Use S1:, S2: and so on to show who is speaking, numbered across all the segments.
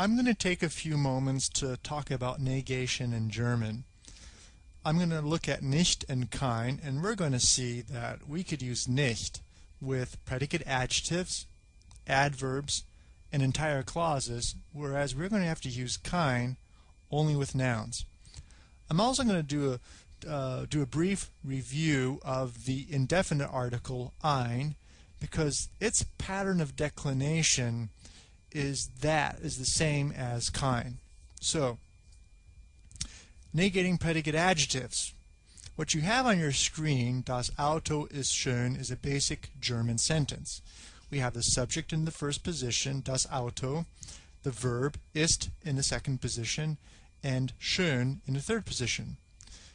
S1: I'm going to take a few moments to talk about negation in German. I'm going to look at nicht and kein, and we're going to see that we could use nicht with predicate adjectives, adverbs, and entire clauses, whereas we're going to have to use kein only with nouns. I'm also going to do a, uh, do a brief review of the indefinite article ein because its pattern of declination is that is the same as kein. So, negating predicate adjectives. What you have on your screen, das Auto ist schön, is a basic German sentence. We have the subject in the first position, das Auto, the verb ist in the second position, and schön in the third position.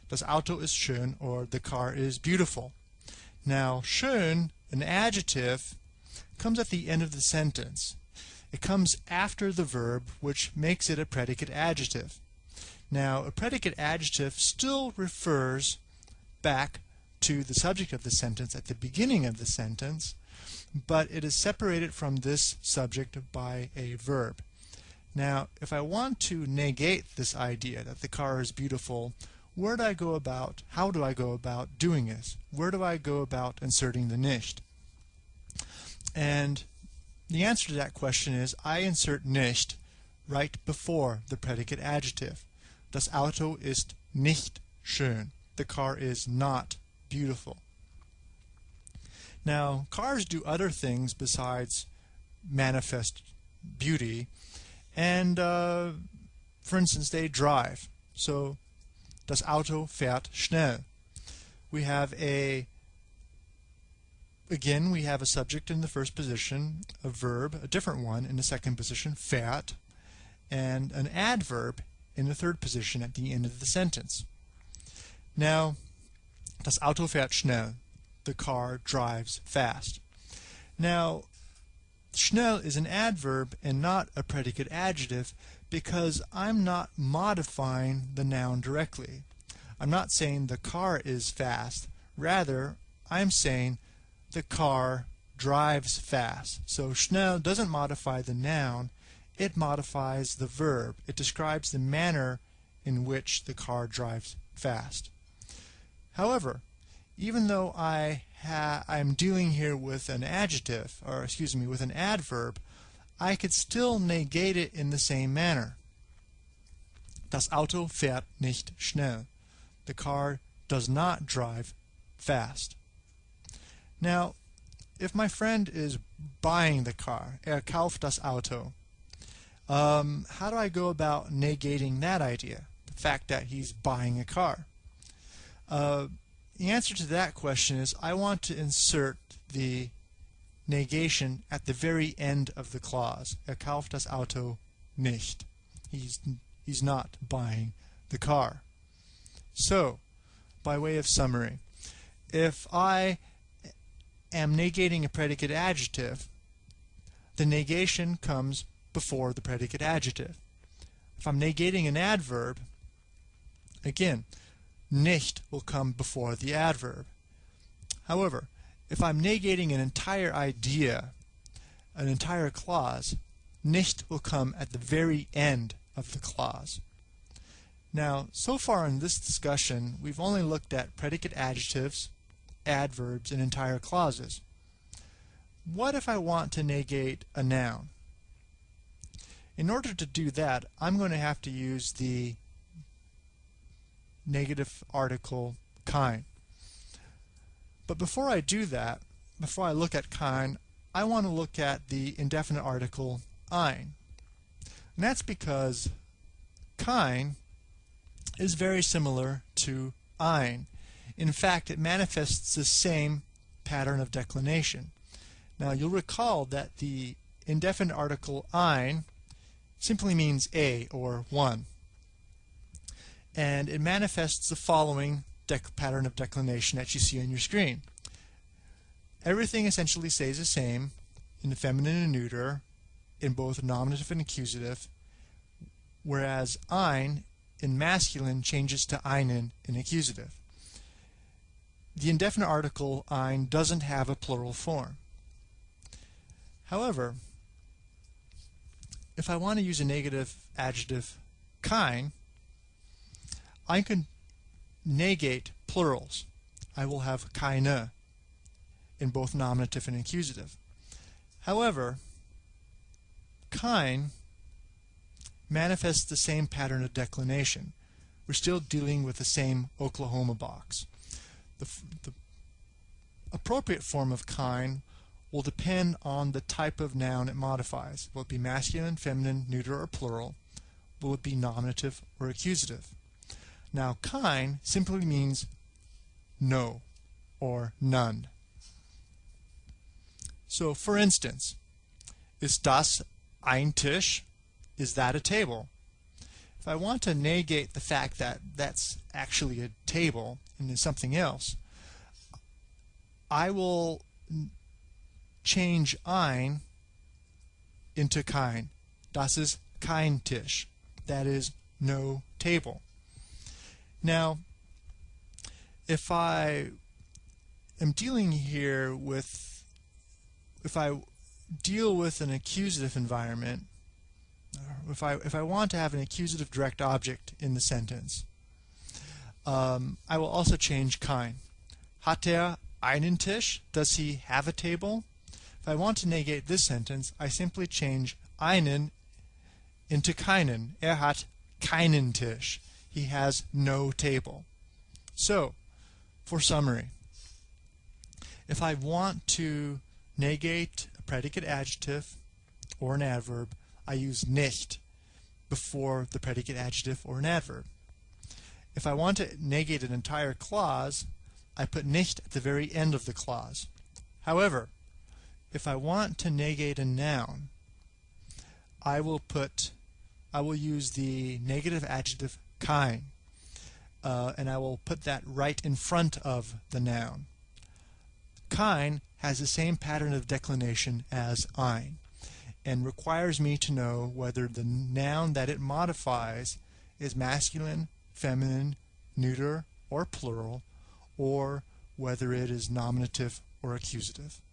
S1: Das Auto ist schön, or the car is beautiful. Now, schön, an adjective, comes at the end of the sentence. It comes after the verb, which makes it a predicate adjective. Now, a predicate adjective still refers back to the subject of the sentence at the beginning of the sentence, but it is separated from this subject by a verb. Now, if I want to negate this idea that the car is beautiful, where do I go about, how do I go about doing this? Where do I go about inserting the nicht? And the answer to that question is I insert nicht right before the predicate adjective. Das Auto ist nicht schön. The car is not beautiful. Now, cars do other things besides manifest beauty, and uh, for instance, they drive. So, das Auto fährt schnell. We have a again, we have a subject in the first position, a verb, a different one in the second position, fährt, and an adverb in the third position at the end of the sentence. Now, das Auto fährt schnell. The car drives fast. Now, schnell is an adverb and not a predicate adjective because I'm not modifying the noun directly. I'm not saying the car is fast. Rather, I'm saying the car drives fast. So schnell doesn't modify the noun, it modifies the verb. It describes the manner in which the car drives fast. However, even though I I'm dealing here with an adjective, or excuse me, with an adverb, I could still negate it in the same manner. Das Auto fährt nicht schnell. The car does not drive fast. Now, if my friend is buying the car, er kauft das Auto, um, how do I go about negating that idea, the fact that he's buying a car? Uh, the answer to that question is I want to insert the negation at the very end of the clause. Er kauft das Auto nicht. He's, he's not buying the car. So, by way of summary, if I am negating a predicate adjective, the negation comes before the predicate adjective. If I'm negating an adverb, again, nicht will come before the adverb. However, if I'm negating an entire idea, an entire clause, nicht will come at the very end of the clause. Now, so far in this discussion, we've only looked at predicate adjectives, adverbs, and entire clauses. What if I want to negate a noun? In order to do that, I'm going to have to use the negative article kein. But before I do that, before I look at kein, I want to look at the indefinite article ein. And that's because kein is very similar to ein. In fact, it manifests the same pattern of declination. Now, you'll recall that the indefinite article ein simply means a or one. And it manifests the following pattern of declination that you see on your screen. Everything essentially stays the same in the feminine and neuter in both nominative and accusative, whereas ein in masculine changes to einen in accusative. The indefinite article ein doesn't have a plural form. However, if I want to use a negative adjective kein, I can negate plurals. I will have keine in both nominative and accusative. However, kein manifests the same pattern of declination. We're still dealing with the same Oklahoma box. The, the appropriate form of kein will depend on the type of noun it modifies. Will it be masculine, feminine, neuter, or plural? Will it be nominative or accusative? Now, kein simply means no or none. So, for instance, is das ein Tisch? Is that a table? If I want to negate the fact that that's actually a table and is something else, I will change ein into kein. Das ist kein Tisch. That is no table. Now, if I am dealing here with, if I deal with an accusative environment, if I if I want to have an accusative direct object in the sentence, um, I will also change kein. Hat er einen Tisch? Does he have a table? If I want to negate this sentence, I simply change einen into keinen. Er hat keinen Tisch. He has no table. So, for summary, if I want to negate a predicate adjective or an adverb, I use nicht before the predicate adjective or an adverb. If I want to negate an entire clause, I put nicht at the very end of the clause. However, if I want to negate a noun, I will put I will use the negative adjective kein uh, and I will put that right in front of the noun. Kein has the same pattern of declination as ein and requires me to know whether the noun that it modifies is masculine, feminine, neuter, or plural, or whether it is nominative or accusative.